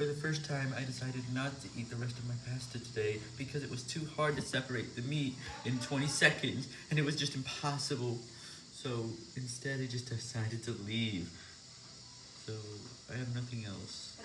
For the first time, I decided not to eat the rest of my pasta today because it was too hard to separate the meat in 20 seconds, and it was just impossible. So instead, I just decided to leave. So I have nothing else.